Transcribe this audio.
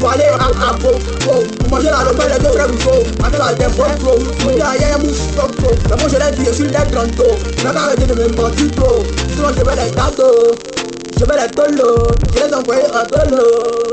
wale aller à à pro, pro. Manger la lopè lè deux frères Rousseau. Ate la tempo pro. Mon gars, y'a mou stok pro. Lá moi je l'ai dit, je suis des grandos. N'a qu'à arrêter de me mentir pro Sinon je vais les gâteaux. Je vais les tolos. Je vais tolo.